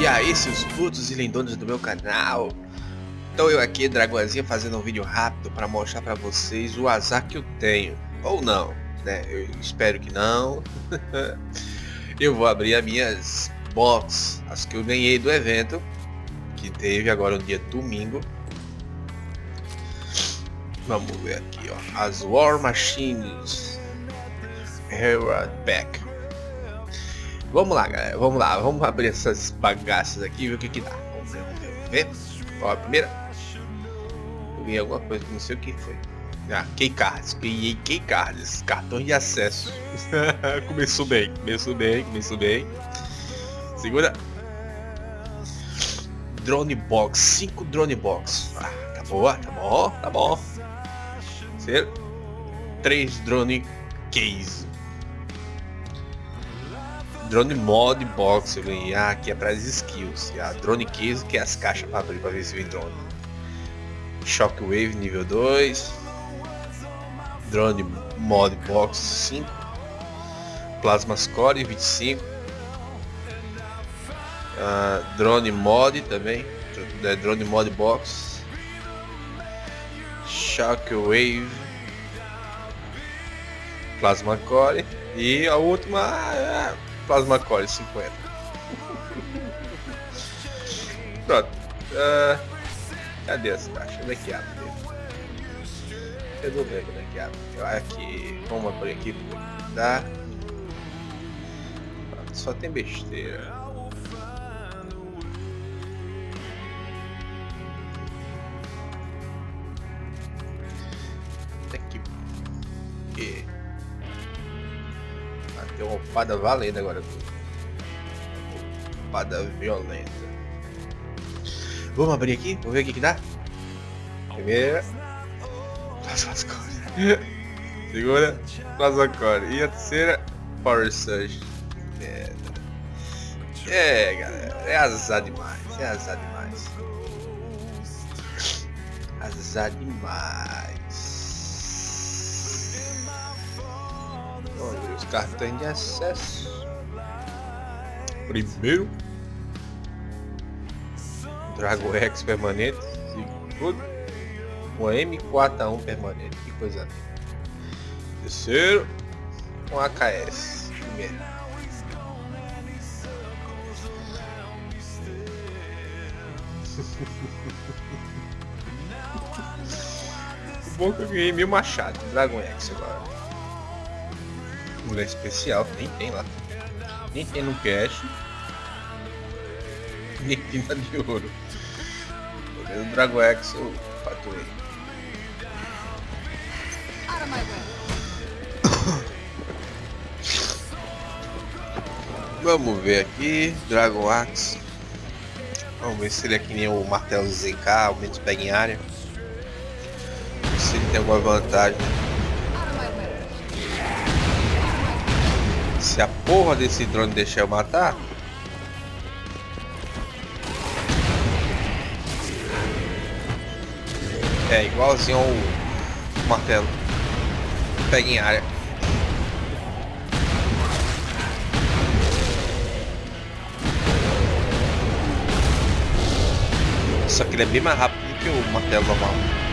E aí, seus putos e lindones do meu canal. Então eu aqui, Dragoazinha, fazendo um vídeo rápido para mostrar para vocês o azar que eu tenho. Ou não, né? Eu espero que não. eu vou abrir as minhas box, as que eu ganhei do evento, que teve agora no dia domingo. Vamos ver aqui, ó. As War Machines Herald Pack. Vamos lá, galera. Vamos lá. Vamos abrir essas bagaças aqui e ver o que que dá. Vamos ver. Ó, a primeira. Eu vi alguma coisa não sei o que foi. Ah, Keycards. Ganhei Keycards. Cartões de acesso. começou bem. Começou bem. Começou bem. Segura. Drone Box. 5 Drone Box. Ah, tá boa. Tá bom. Tá bom. Terceiro. 3 Drone Case. Drone Mod Box eu ganhei. Ah, aqui é para as skills. E a Drone Case que é as caixas para abrir para ver se vem drone. Shockwave nível 2. Drone Mod Box 5. Plasma Score 25. Uh, drone Mod também. É, drone Mod Box. Shockwave. Plasma Core. E a última. Plasma Core 50. Pronto. Uh, cadê essa caixa? Onde é que abre? Eu não lembro onde é que abre. Aqui. Vamos abrir aqui. Dá. Só tem besteira. Tem uma opada valendo agora. Opada violenta. Vamos abrir aqui? Vamos ver o que, que dá? Primeira. Plasma Core. Segunda. Plasma Core. E a terceira. Power Surge. É, é galera. É azar demais. É azar demais. Azar demais. Os cartões de acesso. Primeiro, Drago X permanente. Segundo, um M4A1 permanente. Que coisa linda. Terceiro, um AKS. Primeiro. bom é que eu ganhei mil machados. Dragon X agora mulher especial, nem tem lá. Nem tem no cash. Nem tem na de ouro. O Dragon X eu faturei. Vamos ver aqui, Dragon Axe. Vamos ver se ele é que nem o martelo ZK, ao menos pega em área. Se ele tem alguma vantagem. Se a porra desse drone deixar eu matar... É igualzinho ao martelo. Pega em área. Só que ele é bem mais rápido do que o martelo normal.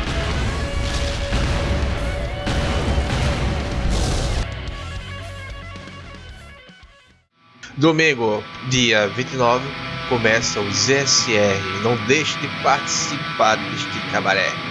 Domingo, dia 29, começa o ZSR. Não deixe de participar deste cabaré.